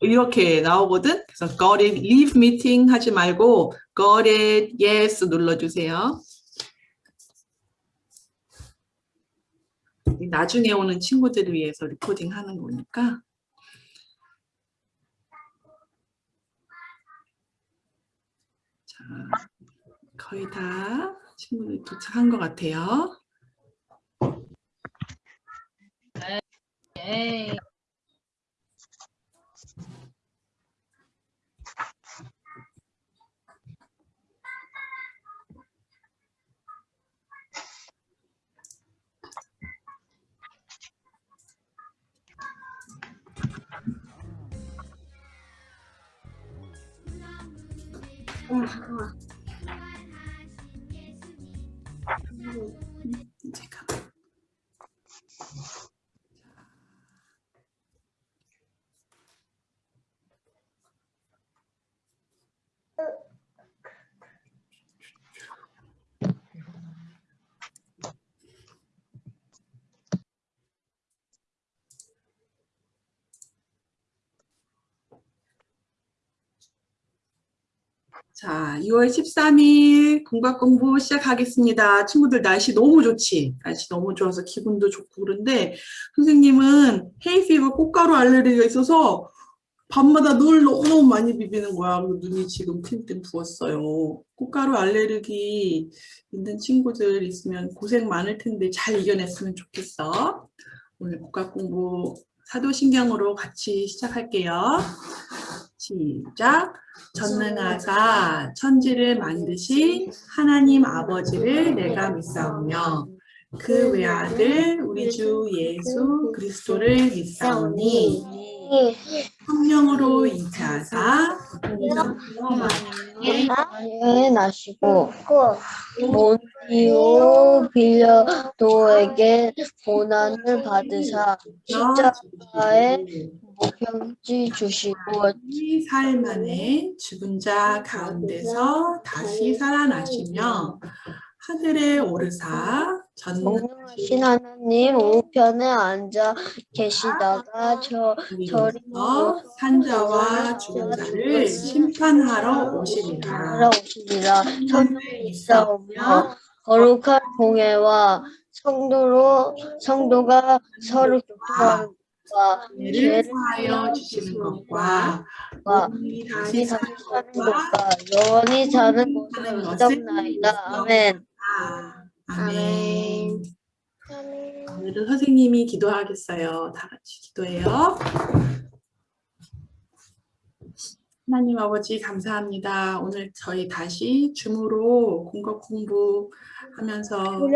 이렇게 나오거든. 그래서 got it, leave meeting 하지 말고 got it, yes 눌러주세요. 나중에 오는 친구들을 위해서 리코딩 하는 거니까. 자, 거의 다 친구들 도착한 것 같아요. 네. 제가 자, 2월 13일 공각 공부 시작하겠습니다. 친구들 날씨 너무 좋지? 날씨 너무 좋아서 기분도 좋고 그런데 선생님은 헤이피버 꽃가루 알레르기가 있어서 밤마다 눈을 너무너무 많이 비비는 거야. 눈이 지금 팅팅 부었어요. 꽃가루 알레르기 있는 친구들 있으면 고생 많을 텐데 잘 이겨냈으면 좋겠어. 오늘 복각 공부 사도신경으로 같이 시작할게요. 시작. 전능하사 천지를 만드신 하나님 아버지를 내가 믿사오며 그 외아들 우리 주 예수 그리스도를 믿사오니 성령으로 이차사 에 나시고 본디오 빌려도에게 고난을 받으사 십자가에 목병지 주시고 이 사흘 만에 죽은 자 가운데서 다시 살아나시며 하늘에 오르사 전능하신 공명하신 하나님 우편에 앉아 계시다가 저 저리서 산자와 죽은 자를 심판하러 오시리라. 살아오시리라 천에 있사오며 거룩한 공예와 성도로 성도가 서로 교통하는 죄를 사하여 주시는 것과 과 몸이 다시 사는 것과 영원히 사는 것을 믿었나이다. 아멘. 아멘. 오늘은 선생님이 기도하겠어요. 다 같이 기도해요. 하나님 아버지 감사합니다. 오늘 저희 다시 줌으로 공격 공부하면서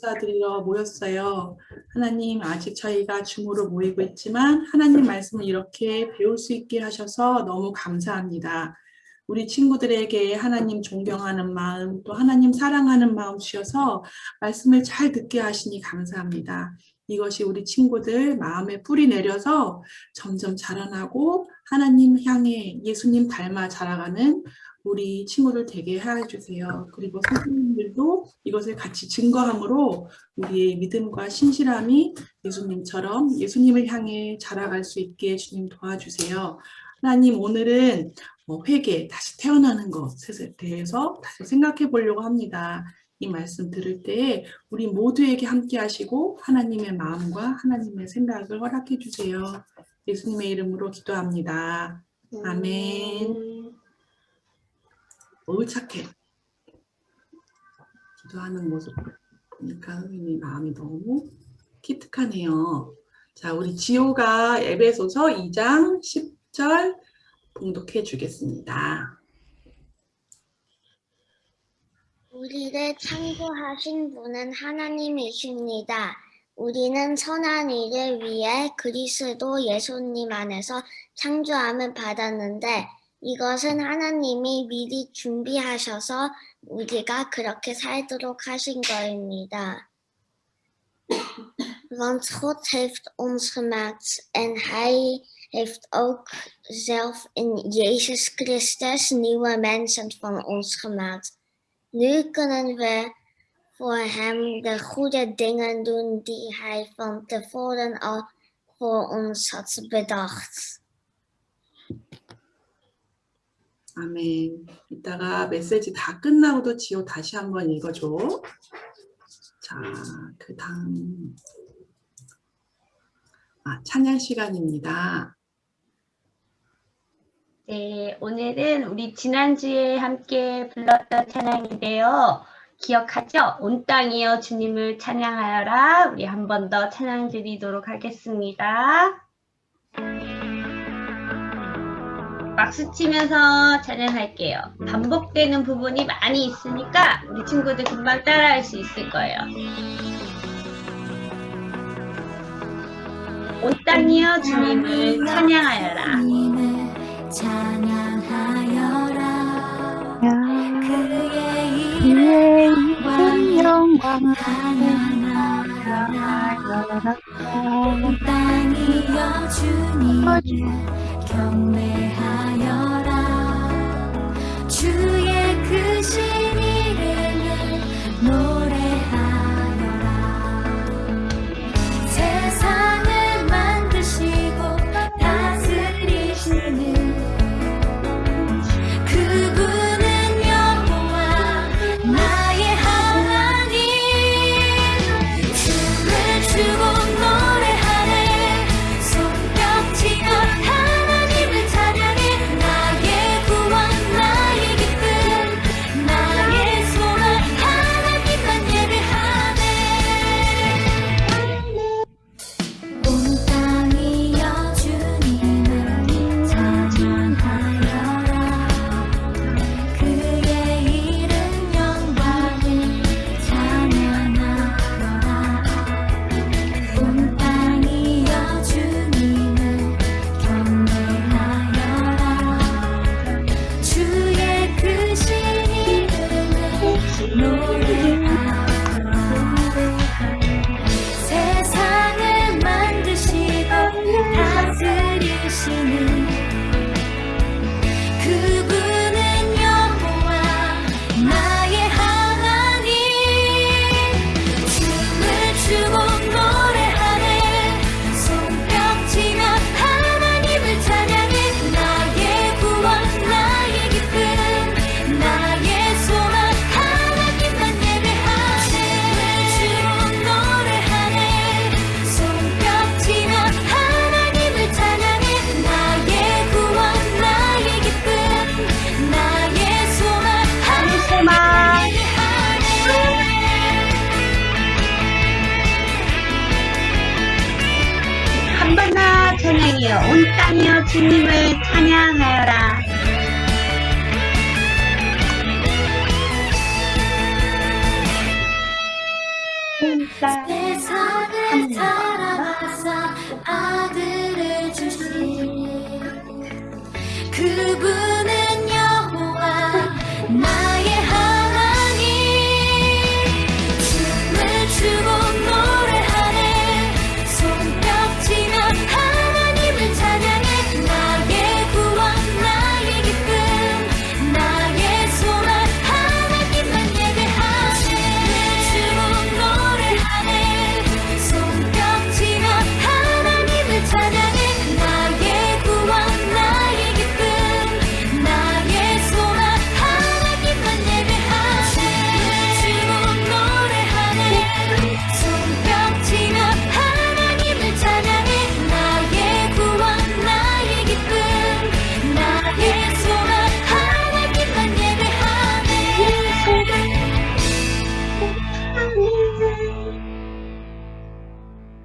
감사드리러 모였어요. 하나님 아직 저희가 줌으로 모이고 있지만 하나님 말씀을 이렇게 배울 수 있게 하셔서 너무 감사합니다. 우리 친구들에게 하나님 존경하는 마음 또 하나님 사랑하는 마음 주셔서 말씀을 잘 듣게 하시니 감사합니다. 이것이 우리 친구들 마음에 뿌리 내려서 점점 자라나고 하나님 향해 예수님 닮아 자라가는 우리 친구들 되게 해주세요. 그리고 선생님들도 이것을 같이 증거함으로 우리의 믿음과 신실함이 예수님처럼 예수님을 향해 자라갈 수 있게 주님 도와주세요. 하나님 오늘은 뭐 회개, 다시 태어나는 것에 대해서 다시 생각해 보려고 합니다. 이 말씀 들을 때 우리 모두에게 함께 하시고 하나님의 마음과 하나님의 생각을 허락해 주세요. 예수님의 이름으로 기도합니다. 아멘. 어우 착해. 기도하는 모습 보니까 선생님 마음이 너무 기특하네요. 자, 우리 지호가 에베소서 2장 10절 봉독해 주겠습니다. 우리를 창조하신 분은 하나님이십니다. 우리는 선한 일을 위해 그리스도 예수님 안에서 창조함을 받았는데 이것은 하나님이 미리 준비하셔서 우리가 그렇게 살도록 하신 거입니다. Want God heeft ons gemaakt en Hij heeft ook zelf in Jezus Christus nieuwe mensen van ons gemaakt. Nu kunnen we voor Hem de goede dingen doen die Hij van tevoren al voor ons had bedacht. 아멘. 이따가 메시지 다 끝나고도 지호 다시 한번 읽어줘. 자, 그 다음. 아, 찬양 시간입니다. 네, 오늘은 우리 지난주에 함께 불렀던 찬양인데요. 기억하죠? 온 땅이여 주님을 찬양하여라. 우리 한 번 더 찬양 드리도록 하겠습니다. 박수 치면서 찬양할게요. 반복되는 부분이 많이 있으니까 우리 친구들 금방 따라할 수 있을 거예요. 온 땅이여 주님을 찬양하여라. 땅이여 주님을 경배하 땅이여 주님을 찬양하여라. 세상을 사랑하사 아들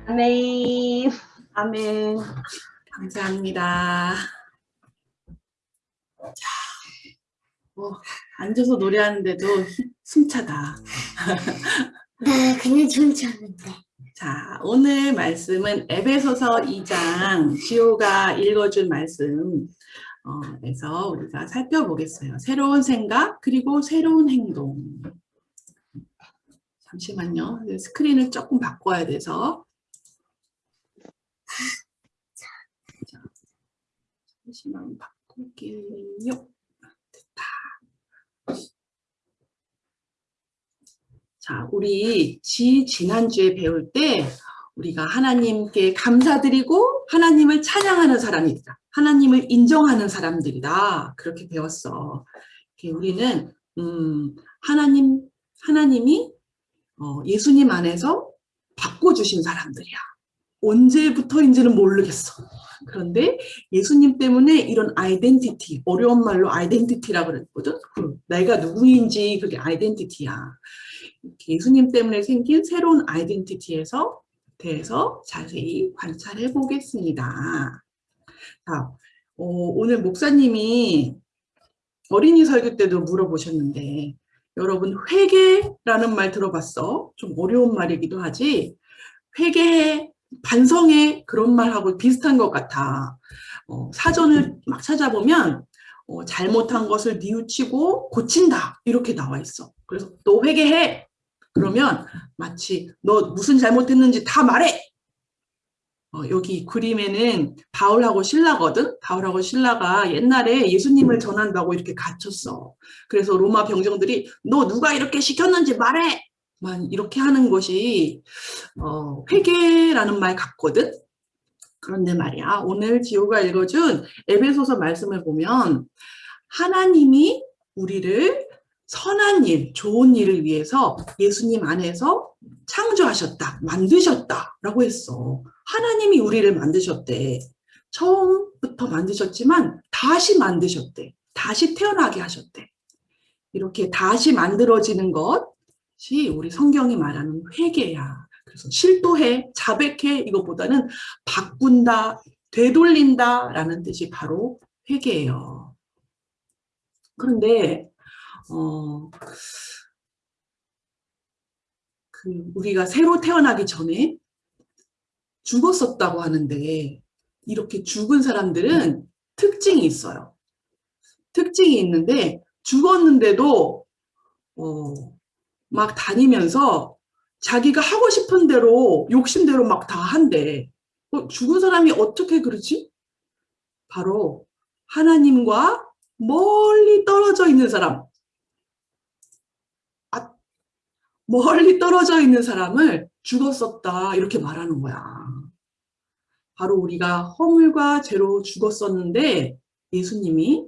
아멘. 아멘. 감사합니다. 자, 뭐, 앉아서 노래하는데도 숨차다. 네, 그냥 않은데. 자, 오늘 말씀은 에베소서 2장 지호가 읽어준 말씀 어, 에서 우리가 살펴보겠어요. 새로운 생각 그리고 새로운 행동. 잠시만요. 스크린을 조금 바꿔야 돼서. 자, 잠시만 바꿀게요. 됐다. 자, 우리 지 지난주에 배울 때 우리가 하나님께 감사드리고 하나님을 찬양하는 사람이다. 하나님을 인정하는 사람들이다. 그렇게 배웠어. 우리는 음, 하나님 하나님이 어, 예수님 안에서 바꿔주신 사람들이야. 언제부터인지는 모르겠어. 그런데 예수님 때문에 이런 아이덴티티, 어려운 말로 아이덴티티라고 그랬거든. 그 내가 누구인지 그게 아이덴티티야. 예수님 때문에 생긴 새로운 아이덴티티에서 대해서 자세히 관찰해 보겠습니다. 자, 어, 오늘 목사님이 어린이 설교 때도 물어보셨는데 여러분 회개라는 말 들어봤어? 좀 어려운 말이기도 하지. 회개해, 반성해 그런 말하고 비슷한 것 같아. 어, 사전을 막 찾아보면 어, 잘못한 것을 뉘우치고 고친다 이렇게 나와 있어. 그래서 너 회개해. 그러면 마치 너 무슨 잘못했는지 다 말해. 어, 여기 그림에는 바울하고 신라거든. 바울하고 신라가 옛날에 예수님을 전한다고 이렇게 갇혔어. 그래서 로마 병정들이 너 누가 이렇게 시켰는지 말해. 만 이렇게 하는 것이 어, 회개라는 말 같거든. 그런데 말이야 오늘 지호가 읽어준 에베소서 말씀을 보면 하나님이 우리를 선한 일, 좋은 일을 위해서 예수님 안에서 창조하셨다, 만드셨다 라고 했어. 하나님이 우리를 만드셨대. 처음부터 만드셨지만 다시 만드셨대. 다시 태어나게 하셨대. 이렇게 다시 만들어지는 것 이 우리 성경이 말하는 회개야. 그래서 실토해, 자백해 이것보다는 바꾼다, 되돌린다 라는 뜻이 바로 회개예요. 그런데 어, 그 우리가 새로 태어나기 전에 죽었었다고 하는데 이렇게 죽은 사람들은 특징이 있어요. 특징이 있는데 죽었는데도 어, 막 다니면서 자기가 하고 싶은 대로 욕심대로 막 다 한대. 어, 죽은 사람이 어떻게 그러지? 바로 하나님과 멀리 떨어져 있는 사람. 아, 멀리 떨어져 있는 사람을 죽었었다 이렇게 말하는 거야. 바로 우리가 허물과 죄로 죽었었는데 예수님이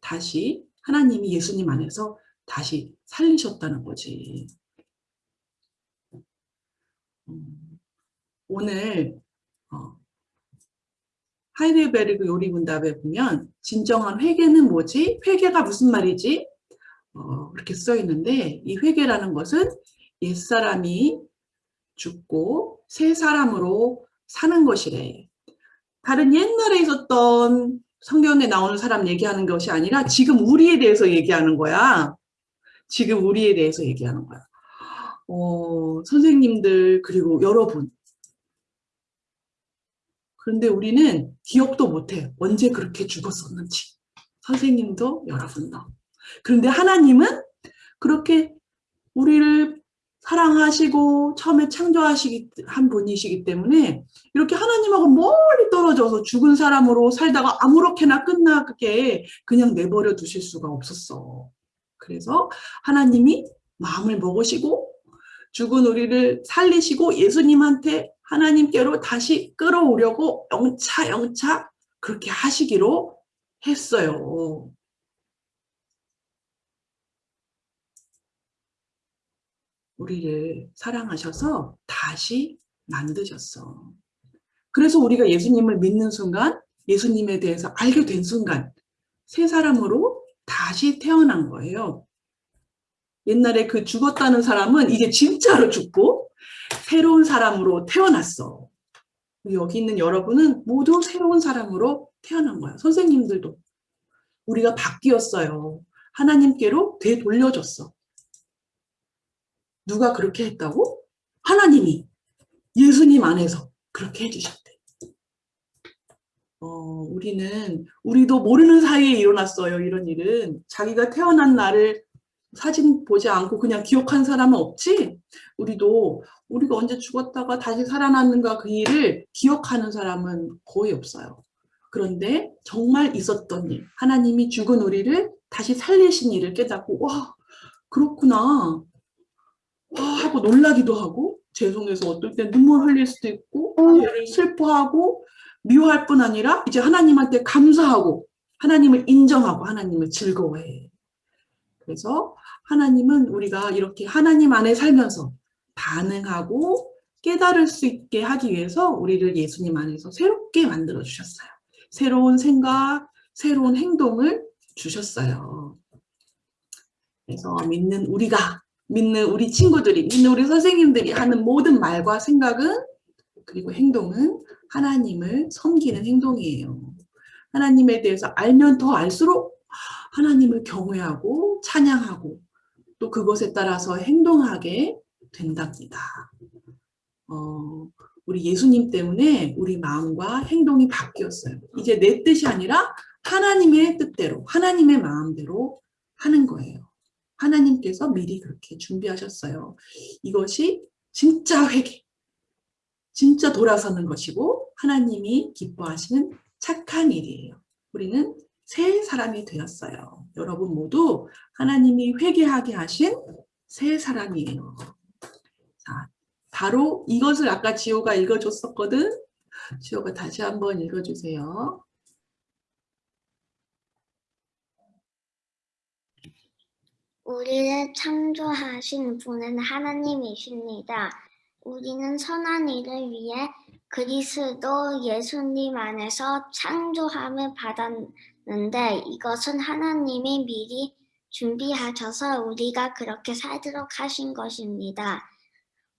다시 하나님이 예수님 안에서 다시 살리셨다는 거지. 음, 오늘 어, 하이델베르그 요리문답에 보면 진정한 회개는 뭐지? 회개가 무슨 말이지? 어, 이렇게 써 있는데 이 회개라는 것은 옛사람이 죽고 새 사람으로 사는 것이래. 다른 옛날에 있었던 성경에 나오는 사람 얘기하는 것이 아니라 지금 우리에 대해서 얘기하는 거야. 지금 우리에 대해서 얘기하는 거야. 어, 선생님들 그리고 여러분 그런데 우리는 기억도 못해. 언제 그렇게 죽었었는지. 선생님도 여러분도. 그런데 하나님은 그렇게 우리를 사랑하시고 처음에 창조하시기 한 분이시기 때문에 이렇게 하나님하고 멀리 떨어져서 죽은 사람으로 살다가 아무렇게나 끝나게 그냥 내버려 두실 수가 없었어. 그래서 하나님이 마음을 먹으시고 죽은 우리를 살리시고 예수님한테 하나님께로 다시 끌어오려고 영차 영차 그렇게 하시기로 했어요. 우리를 사랑하셔서 다시 만드셨어. 그래서 우리가 예수님을 믿는 순간 예수님에 대해서 알게 된 순간 새 사람으로 다시 태어난 거예요. 옛날에 그 죽었다는 사람은 이제 진짜로 죽고 새로운 사람으로 태어났어. 여기 있는 여러분은 모두 새로운 사람으로 태어난 거야. 선생님들도. 우리가 바뀌었어요. 하나님께로 되돌려줬어. 누가 그렇게 했다고? 하나님이 예수님 안에서 그렇게 해주셨대. 어, 우리는 우리도 모르는 사이에 일어났어요. 이런 일은 자기가 태어난 날을 사진 보지 않고 그냥 기억한 사람은 없지? 우리도 우리가 언제 죽었다가 다시 살아났는가 그 일을 기억하는 사람은 거의 없어요. 그런데 정말 있었던 일, 하나님이 죽은 우리를 다시 살리신 일을 깨닫고 와 그렇구나 와 하고 놀라기도 하고 죄송해서 어떨 때 눈물 흘릴 수도 있고 죄를 슬퍼하고 미워할 뿐 아니라 이제 하나님한테 감사하고 하나님을 인정하고 하나님을 즐거워해. 그래서 하나님은 우리가 이렇게 하나님 안에 살면서 반응하고 깨달을 수 있게 하기 위해서 우리를 예수님 안에서 새롭게 만들어 주셨어요. 새로운 생각, 새로운 행동을 주셨어요. 그래서 믿는 우리가, 믿는 우리 친구들이, 믿는 우리 선생님들이 하는 모든 말과 생각은 그리고 행동은 하나님을 섬기는 행동이에요. 하나님에 대해서 알면 더 알수록 하나님을 경외하고 찬양하고 또 그것에 따라서 행동하게 된답니다. 어, 우리 예수님 때문에 우리 마음과 행동이 바뀌었어요. 이제 내 뜻이 아니라 하나님의 뜻대로, 하나님의 마음대로 하는 거예요. 하나님께서 미리 그렇게 준비하셨어요. 이것이 진짜 회개, 진짜 돌아서는 것이고 하나님이 기뻐하시는 착한 일이에요. 우리는 새 사람이 되었어요. 여러분 모두 하나님이 회개하게 하신 새 사람이에요. 자, 바로 이것을 아까 지호가 읽어줬었거든. 지호가 다시 한번 읽어주세요. 우리를 창조하신 분은 하나님이십니다. 우리는 선한 일을 위해 그리스도 예수님 안에서 창조함을 받았는데 이것은 하나님이 미리 준비하셔서 우리가 그렇게 살도록 하신 것입니다.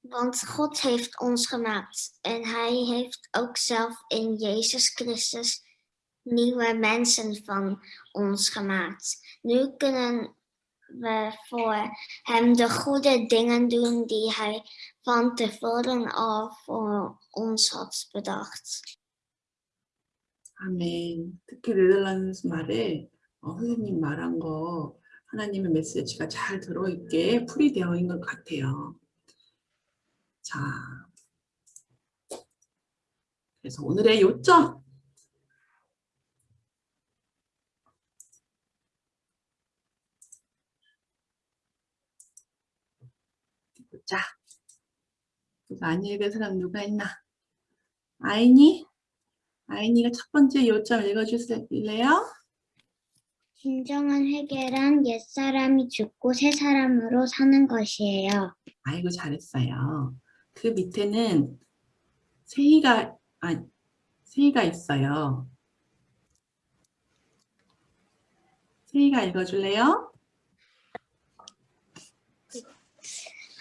Want God heeft ons gemaakt en Hij heeft ook zelf in Jezus Christus nieuwe mensen van ons gemaakt. Nu kunnen we voor Hem de goede dingen doen die Hij van tevoren al voor ons had bedacht. 아멘. 특히 네덜란드 말에 어, 선생님 말한 거 하나님의 메시지가 잘 들어있게 풀이 되어 있는 것 같아요. 자, 그래서 오늘의 요점. 자, 이거 안 읽은 사람 누가 있나? 아이니? 아이니가 첫 번째 요점 읽어주실래요? 진정한 회개란 옛사람이 죽고 새 사람으로 사는 것이에요. 아이고 잘했어요. 그 밑에는 세희가 아 세희가 있어요. 세희가 읽어줄래요?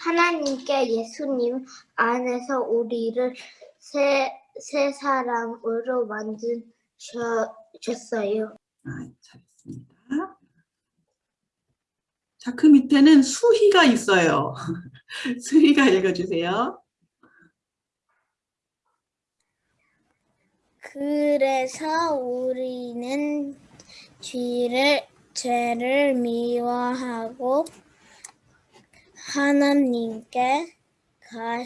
하나님께 예수님 안에서 우리를 새, 새 사람으로 만드셨어요. 아 잘했습니다. 자 그 밑에는 수희가 있어요. 수희가 읽어주세요. 그래서 우리는 죄를, 죄를 미워하고 하나님께 가,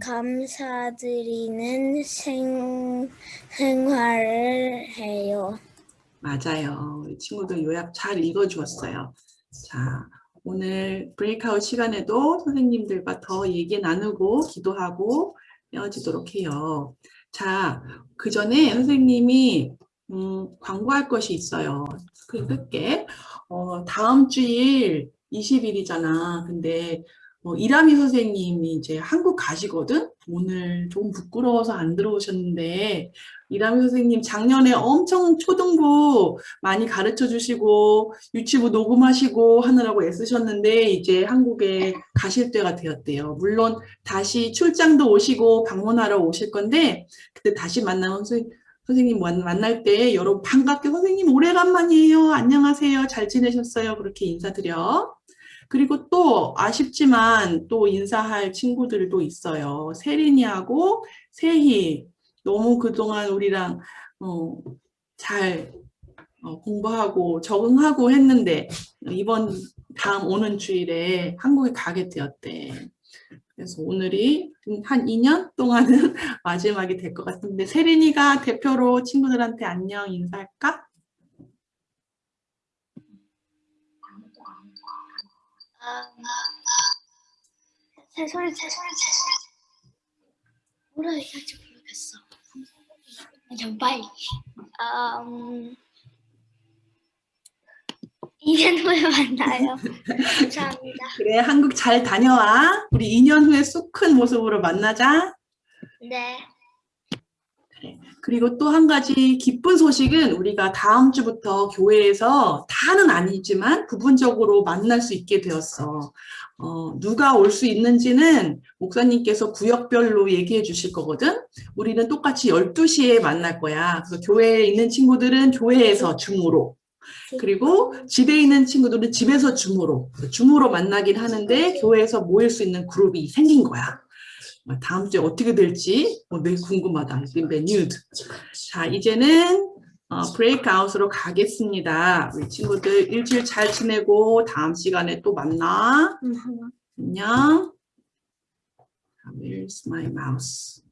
감사드리는 생, 생활을 해요. 맞아요. 우리 친구들 요약 잘 읽어주었어요. 자, 오늘 브레이크아웃 시간에도 선생님들과 더 얘기 나누고 기도하고 헤어지도록 해요. 자, 그 전에 선생님이 음, 광고할 것이 있어요. 스크린 끌게. 어, 다음 주일 20일이잖아. 근데 어, 이라미 선생님이 이제 한국 가시거든? 오늘 좀 부끄러워서 안 들어오셨는데 이라미 선생님 작년에 엄청 초등부 많이 가르쳐 주시고 유치부 녹음하시고 하느라고 애쓰셨는데 이제 한국에 가실 때가 되었대요. 물론 다시 출장도 오시고 방문하러 오실 건데 그때 다시 만나면 선생님 만날 때 여러분 반갑게 선생님 오래간만이에요. 안녕하세요. 잘 지내셨어요. 그렇게 인사드려. 그리고 또 아쉽지만 또 인사할 친구들도 있어요. 세린이하고 세희 너무 그동안 우리랑 어, 잘 어, 공부하고 적응하고 했는데 이번 다음 오는 주일에 한국에 가게 되었대. 그래서 오늘이 한 2년 동안은 마지막이 될 것 같은데 세린이가 대표로 친구들한테 안녕 인사할까? 제 소리 제 소리 제 소리 뭐라 얘기할지 모르겠어. 좀 빨리. 음, 2년 후에 만나요. 감사합니다. 그래, 한국 잘 다녀와. 우리 2년 후에 쑥 큰 모습으로 만나자. 네 그리고 또 한 가지 기쁜 소식은 우리가 다음 주부터 교회에서 다는 아니지만 부분적으로 만날 수 있게 되었어. 어, 누가 올 수 있는지는 목사님께서 구역별로 얘기해 주실 거거든. 우리는 똑같이 12시에 만날 거야. 그래서 교회에 있는 친구들은 교회에서 줌으로. 그리고 집에 있는 친구들은 집에서 줌으로. 줌으로 만나긴 하는데 교회에서 모일 수 있는 그룹이 생긴 거야. 다음 주에 어떻게 될지 어, 매우 궁금하다. 메뉴드. 자, 이제는 어, 브레이크아웃으로 가겠습니다. 우리 친구들 일주일 잘 지내고 다음 시간에 또 만나. 안녕. Where's my mouse?